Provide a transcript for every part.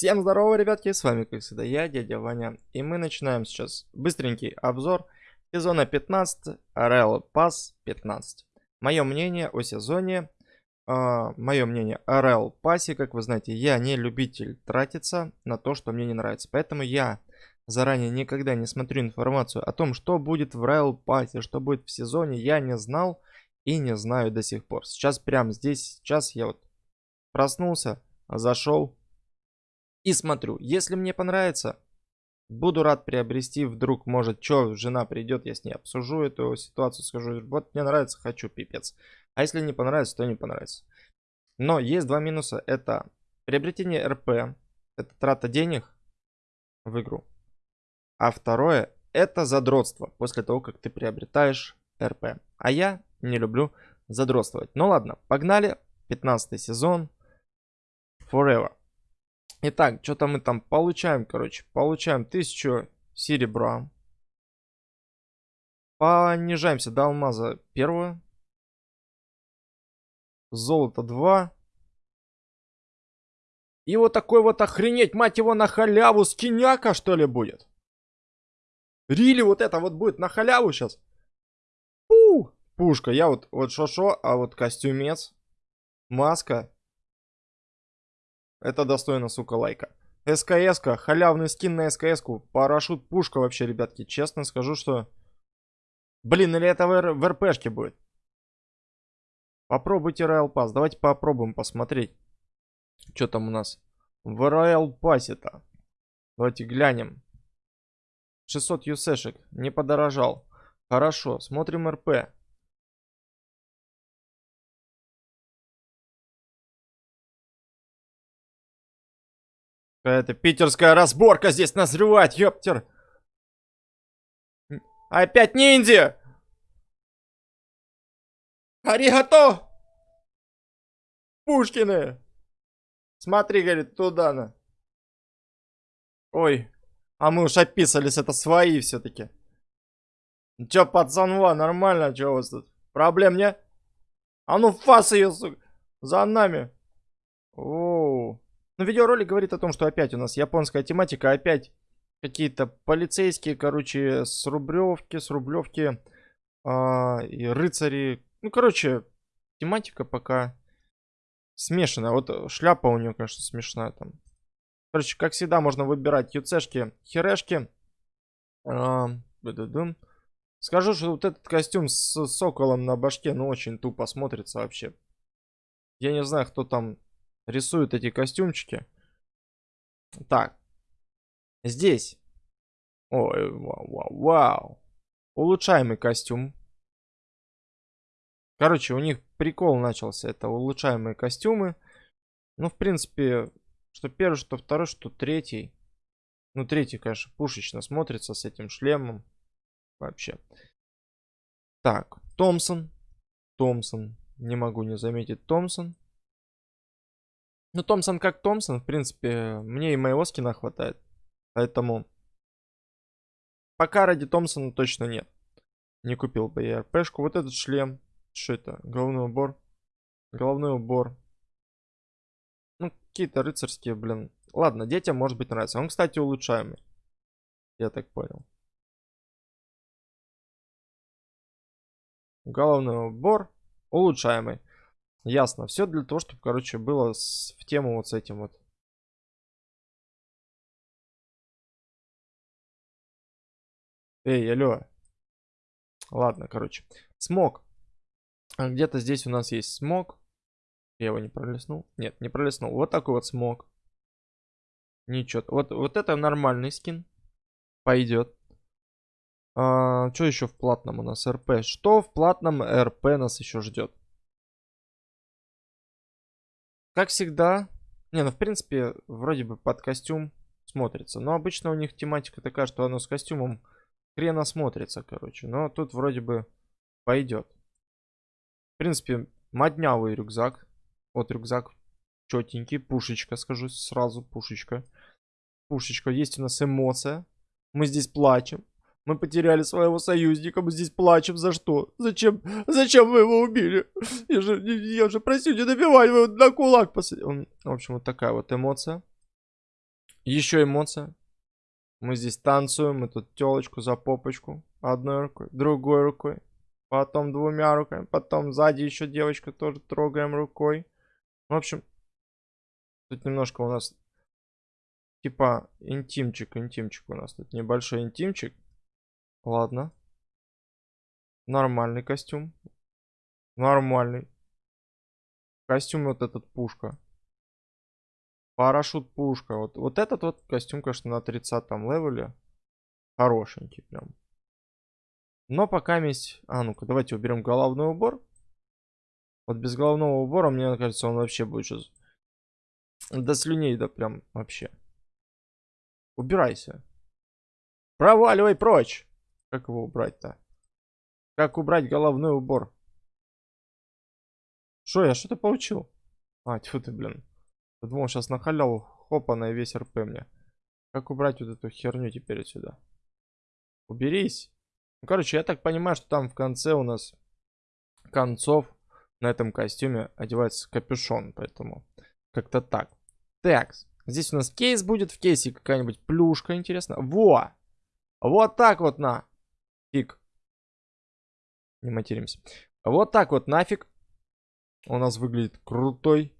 Всем здорово, ребятки, с вами, как всегда, я, дядя Ваня. И мы начинаем сейчас быстренький обзор сезона 15, Real Pass 15. Мое мнение о сезоне, э, мое мнение о Real Pass, как вы знаете, я не любитель тратиться на то, что мне не нравится. Поэтому я заранее никогда не смотрю информацию о том, что будет в Real Pass, что будет в сезоне, я не знал и не знаю до сих пор. Сейчас прямо здесь, сейчас я вот проснулся, зашел и смотрю. Если мне понравится, буду рад приобрести. Вдруг, может, что, жена придет, я с ней обсужу эту ситуацию, скажу, вот мне нравится, хочу, пипец. А если не понравится, то не понравится. Но есть два минуса. Это приобретение РП, это трата денег в игру. А второе, это задротство после того, как ты приобретаешь РП. А я не люблю задротствовать. Ну ладно, погнали. 15 сезон. Forever. Итак, что-то мы там получаем, короче. Получаем 1000 серебра. Понижаемся до алмаза первого. Золото 2. И вот такой вот охренеть, мать его, на халяву скиняка, что ли, будет? Рили вот это вот будет на халяву сейчас. Пу! Пушка. Я вот, вот шо-шо, а вот костюмец, маска это достойно, сука, лайка. СКС-ка, халявный скин на СКС-ку. Парашют, пушка вообще, ребятки. Честно скажу, что... Блин, или это в, в РПшке будет? Попробуйте Royal Pass. Давайте попробуем посмотреть. Что там у нас в Royal Pass-то. Давайте глянем. 600 юсешек. Не подорожал. Хорошо, смотрим РП. Какая-то питерская разборка здесь назревает, ёптер. Опять ниндзя! Аригато! Пушкины! Смотри, говорит, туда на. Ой, а мы уж описались, это свои все-таки. Чё, пацанва, нормально, чё у вас тут? Проблем не? А ну фас ее, сука, за нами. Оу. Но видеоролик говорит о том, что опять у нас японская тематика, опять какие-то полицейские, короче, с Рублевки, с Рублевки э, и рыцари. Ну, короче, тематика пока смешанная. Вот шляпа у нее, конечно, смешная там. Короче, как всегда, можно выбирать юцешки, херешки. Э, Скажу, что вот этот костюм с соколом на башке, ну, очень тупо смотрится вообще. Я не знаю, кто там рисуют эти костюмчики. Так. Здесь. Ой, вау, вау, вау. Улучшаемый костюм. Короче, у них прикол начался. Это улучшаемые костюмы. Ну, в принципе, что первый, что второй, что третий. Ну, третий, конечно, пушечно смотрится с этим шлемом. Вообще. Так, Томпсон. Томпсон. Не могу не заметить Томпсон. Ну, Томпсон как Томпсон, в принципе, мне и моего скина хватает. Поэтому пока ради Томпсона точно нет. Не купил бы я РПшку. Вот этот шлем. Что это? Головной убор. Головной убор. Ну, какие-то рыцарские, блин. Ладно, детям может быть нравится. Он, кстати, улучшаемый. Я так понял. Головной убор. Улучшаемый. Ясно. Все для того, чтобы, короче, было с, в тему вот с этим вот. Эй, алло. Ладно, короче. Смог. А Где-то здесь у нас есть смог. Я его не пролистнул. Нет, не пролистнул. Вот такой вот смог. Ничего. Вот, вот это нормальный скин. Пойдет. А, что еще в платном у нас? РП. Что в платном РП нас еще ждет? Как всегда, не, ну в принципе, вроде бы под костюм смотрится. Но обычно у них тематика такая, что оно с костюмом хрена смотрится, короче. Но тут вроде бы пойдет. В принципе, моднявый рюкзак. Вот рюкзак четенький, пушечка, скажу сразу, пушечка. Пушечка, есть у нас эмоция. Мы здесь плачем. Мы потеряли своего союзника, мы здесь плачем. За что? Зачем? Зачем вы его убили? Я же, я же просил не добивать, вы на кулак посадили. В общем, вот такая вот эмоция. Еще эмоция. Мы здесь танцуем, мы тут телочку за попочку. Одной рукой, другой рукой. Потом двумя руками. Потом сзади еще девочка тоже трогаем рукой. В общем, тут немножко у нас типа интимчик, интимчик у нас тут небольшой интимчик. Ладно. Нормальный костюм. Нормальный. Костюм вот этот пушка. Парашют пушка. Вот, вот этот вот костюм, конечно, на 30 левеле. Хорошенький прям. Но пока есть... А, ну-ка, давайте уберем головной убор. Вот без головного убора, мне кажется, он вообще будет сейчас... До слюней, да прям вообще. Убирайся. Проваливай прочь. Как его убрать-то? Как убрать головной убор? Что, я что-то получил? А, тьфу ты, блин. Я сейчас на халяву хопа на весь РП мне. Как убрать вот эту херню теперь отсюда? Уберись. Ну, короче, я так понимаю, что там в конце у нас концов на этом костюме одевается капюшон, поэтому как-то так. Так, здесь у нас кейс будет, в кейсе какая-нибудь плюшка, интересно. Во! Вот так вот на. Фиг. Не материмся. Вот так вот нафиг. У нас выглядит крутой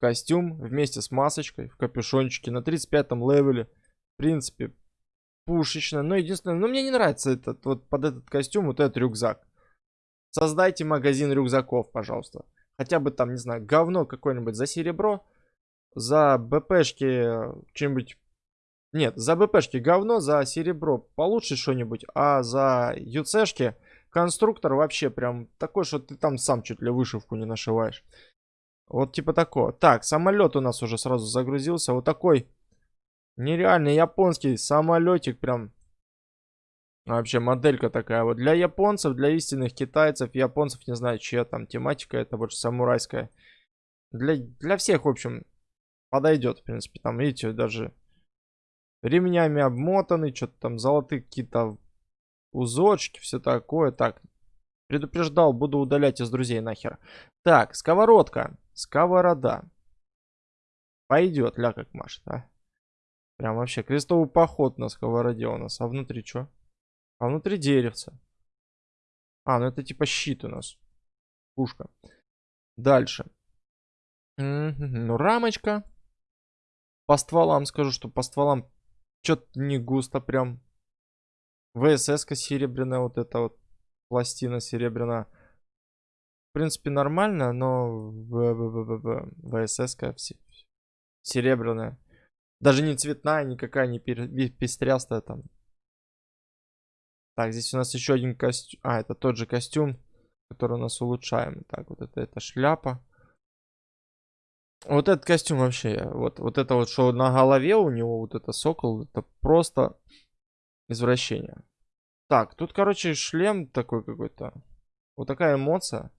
костюм вместе с масочкой в капюшончике на 35 левеле. В принципе, пушечно. Но единственное, ну мне не нравится этот вот под этот костюм вот этот рюкзак. Создайте магазин рюкзаков, пожалуйста. Хотя бы там, не знаю, говно какое-нибудь за серебро. За БПшки что-нибудь... Нет, за БПшки говно, за серебро получше что-нибудь. А за ЮЦшки конструктор вообще прям такой, что ты там сам чуть ли вышивку не нашиваешь. Вот типа такого. Так, самолет у нас уже сразу загрузился. Вот такой нереальный японский самолетик прям. Вообще моделька такая вот. Для японцев, для истинных китайцев, японцев, не знаю, чья там тематика, это больше самурайская. Для, для всех, в общем, подойдет, в принципе. Там, видите, даже ремнями обмотаны, что-то там золотые какие-то узорчики, все такое. Так, предупреждал, буду удалять из друзей нахер. Так, сковородка, сковорода. Пойдет, ля как машет, а. Прям вообще крестовый поход на сковороде у нас. А внутри что? А внутри деревца. А, ну это типа щит у нас. Пушка. Дальше. Ну, рамочка. По стволам скажу, что по стволам что-то не густо прям. ВСС-ка серебряная, вот эта вот пластина серебряная. В принципе, нормально, но ВСС-ка серебряная. Даже не цветная, никакая не пестрястая там. Так, здесь у нас еще один костюм. А, это тот же костюм, который у нас улучшаем. Так, вот это, это шляпа. Вот этот костюм вообще, вот, вот это вот, что на голове у него, вот это сокол, это просто извращение. Так, тут, короче, шлем такой какой-то. Вот такая эмоция.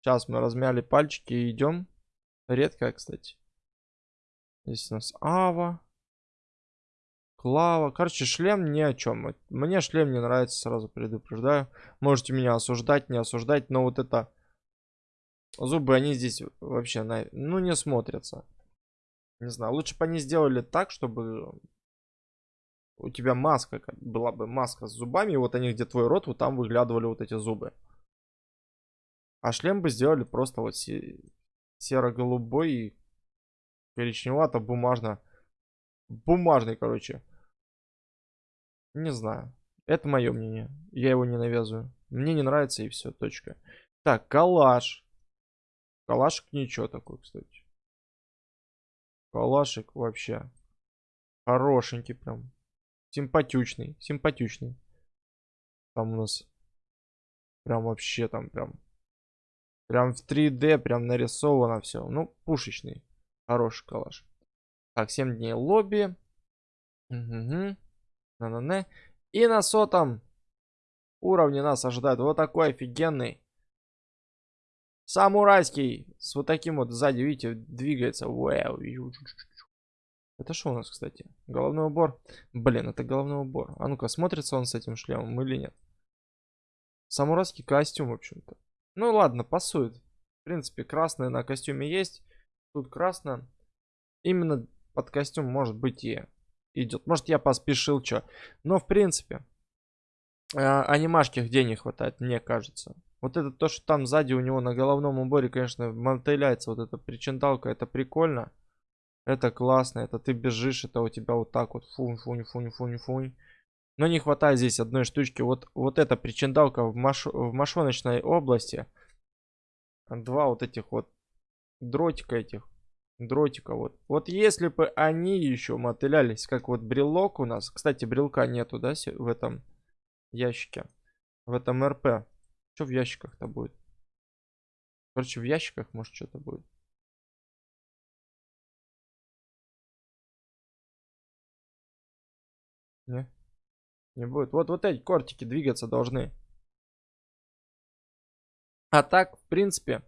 Сейчас мы размяли пальчики и идем. Редкая, кстати. Здесь у нас Ава. Клава. Короче, шлем ни о чем. Мне шлем не нравится, сразу предупреждаю. Можете меня осуждать, не осуждать, но вот это... Зубы, они здесь вообще, на... ну, не смотрятся. Не знаю, лучше бы они сделали так, чтобы у тебя маска, была бы маска с зубами, и вот они, где твой рот, вот там выглядывали вот эти зубы. А шлем бы сделали просто вот серо-голубой и коричневато-бумажно. Бумажный, короче. Не знаю. Это мое мнение. Я его не навязываю. Мне не нравится и все, точка. Так, калаш. Калашик ничего такой, кстати. Калашик вообще. Хорошенький прям. Симпатючный, симпатючный. Там у нас прям вообще там прям. Прям в 3D прям нарисовано все. Ну, пушечный. Хороший калаш. Так, 7 дней лобби. Угу. На -на -на. И на сотом уровне нас ожидает вот такой офигенный самурайский. С вот таким вот сзади, видите, двигается. Вау. Это что у нас, кстати? Головной убор. Блин, это головной убор. А ну-ка, смотрится он с этим шлемом или нет? Самурайский костюм, в общем-то. Ну ладно, пасует. В принципе, красное на костюме есть. Тут красное. Именно под костюм, может быть, и идет. Может, я поспешил, что. Но, в принципе, э, анимашки где не хватает, мне кажется. Вот это то, что там сзади у него на головном уборе, конечно, мотыляется вот эта причиндалка. Это прикольно. Это классно. Это ты бежишь, это у тебя вот так вот фунь, фунь, фунь, фунь, фунь. Но не хватает здесь одной штучки. Вот, вот эта причиндалка в, маш... в мошоночной области. Два вот этих вот дротика этих. Дротика вот. Вот если бы они еще мотылялись, как вот брелок у нас. Кстати, брелка нету, да, в этом ящике. В этом РП. Что в ящиках-то будет? Короче, в ящиках может что-то будет. Не? Не будет. Вот, вот эти кортики двигаться должны. А так, в принципе,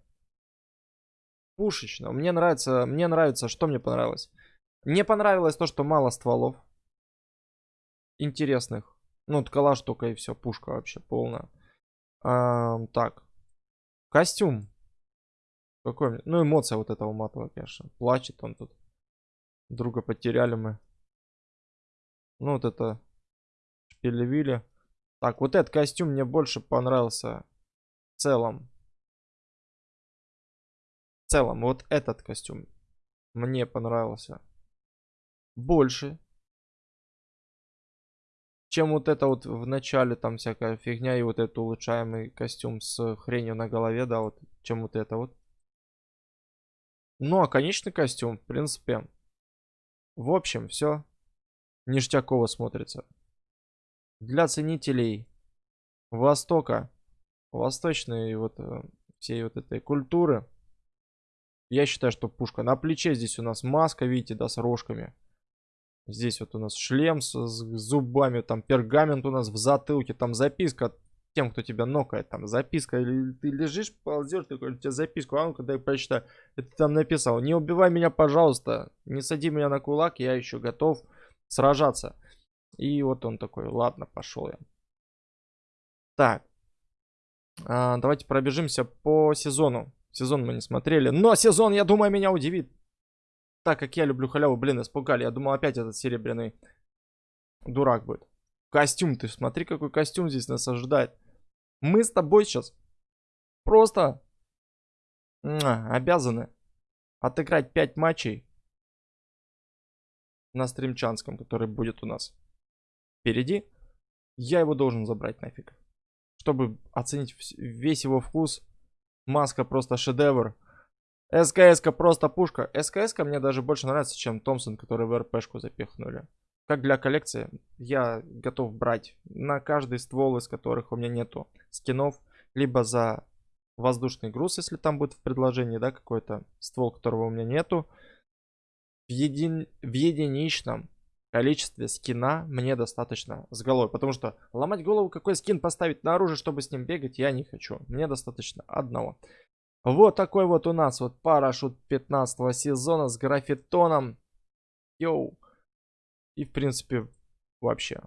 пушечно. Мне нравится, мне нравится, что мне понравилось. Мне понравилось то, что мало стволов. Интересных. Ну, вот калаш только и все, пушка вообще полная. А, так. Костюм. Какой? Ну, эмоция вот этого матового, конечно. Плачет он тут. Друга потеряли мы. Ну, вот это шпилевили. Так, вот этот костюм мне больше понравился в целом. В целом, вот этот костюм мне понравился больше, чем вот это вот в начале там всякая фигня и вот этот улучшаемый костюм с хренью на голове, да, вот, чем вот это вот. Ну, а конечный костюм, в принципе, в общем, все ништяково смотрится. Для ценителей Востока, восточной вот э, всей вот этой культуры, я считаю, что пушка. На плече здесь у нас маска, видите, да, с рожками. Здесь вот у нас шлем с, с зубами, там пергамент у нас в затылке, там записка тем, кто тебя нокает, там записка, или ты лежишь, ползешь, такой, у тебя записку, а ну-ка дай прочитаю, это там написал, не убивай меня, пожалуйста, не сади меня на кулак, я еще готов сражаться. И вот он такой, ладно, пошел я. Так, а, давайте пробежимся по сезону. Сезон мы не смотрели, но сезон, я думаю, меня удивит так как я люблю халяву, блин, испугали. Я думал, опять этот серебряный дурак будет. Костюм, ты смотри, какой костюм здесь нас ожидает. Мы с тобой сейчас просто обязаны отыграть 5 матчей на стримчанском, который будет у нас впереди. Я его должен забрать нафиг. Чтобы оценить весь его вкус. Маска просто шедевр. СКС-ка просто пушка. СКС-ка мне даже больше нравится, чем Томпсон, который в РПшку запихнули. Как для коллекции, я готов брать на каждый ствол, из которых у меня нету скинов. Либо за воздушный груз, если там будет в предложении, да, какой-то ствол, которого у меня нету. В, един... в единичном количестве скина мне достаточно с головой. Потому что ломать голову, какой скин поставить на оружие, чтобы с ним бегать, я не хочу. Мне достаточно одного. Вот такой вот у нас вот парашют 15 сезона с графитоном. Йоу. И в принципе вообще.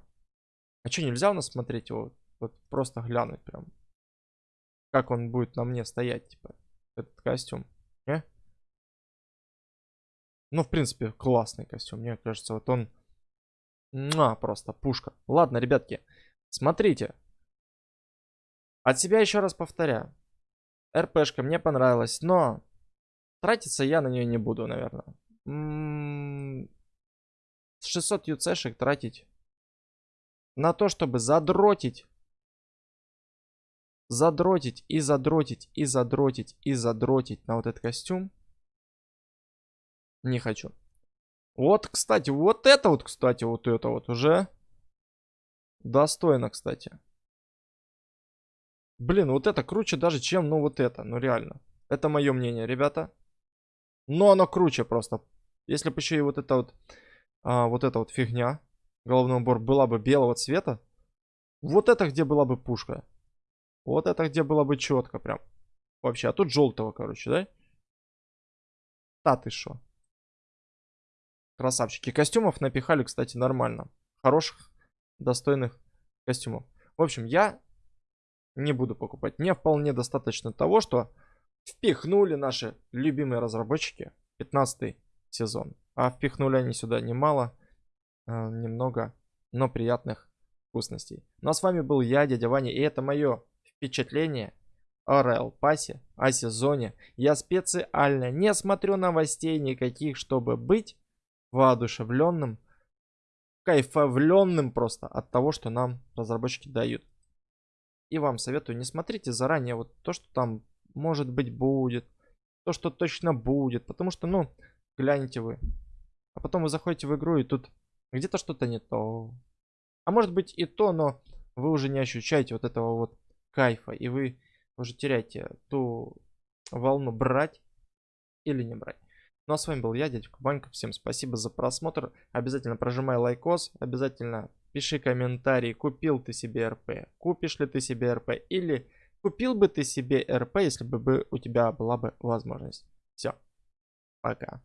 А что, нельзя у нас смотреть его? Вот просто глянуть прям. Как он будет на мне стоять, типа, этот костюм. Не? Ну, в принципе, классный костюм. Мне кажется, вот он... А, просто пушка. Ладно, ребятки, смотрите. От себя еще раз повторяю. РПшка мне понравилась, но тратиться я на нее не буду, наверное. 600 юцешек тратить на то, чтобы задротить, задротить и задротить и задротить и задротить на вот этот костюм. Не хочу. Вот, кстати, вот это вот, кстати, вот это вот уже достойно, кстати. Блин, вот это круче даже, чем, ну, вот это. Ну, реально. Это мое мнение, ребята. Но оно круче просто. Если бы еще и вот это вот, а, вот эта вот фигня, головной убор, была бы белого цвета, вот это где была бы пушка. Вот это где было бы четко прям. Вообще, а тут желтого, короче, да? Да ты шо. Красавчики. Костюмов напихали, кстати, нормально. Хороших, достойных костюмов. В общем, я не буду покупать. Мне вполне достаточно того, что впихнули наши любимые разработчики 15 сезон. А впихнули они сюда немало, э, немного, но приятных вкусностей. Ну а с вами был я, дядя Ваня, и это мое впечатление о Royal Pass, о сезоне. Я специально не смотрю новостей никаких, чтобы быть воодушевленным, кайфовленным просто от того, что нам разработчики дают. И вам советую, не смотрите заранее вот то, что там может быть будет, то, что точно будет, потому что, ну, глянете вы. А потом вы заходите в игру и тут где-то что-то не то. А может быть и то, но вы уже не ощущаете вот этого вот кайфа. И вы уже теряете ту волну брать или не брать. Ну а с вами был я, дядька Банька. Всем спасибо за просмотр. Обязательно прожимай лайкос. Обязательно пиши комментарий, купил ты себе РП, купишь ли ты себе РП или купил бы ты себе РП, если бы у тебя была бы возможность. Все, пока.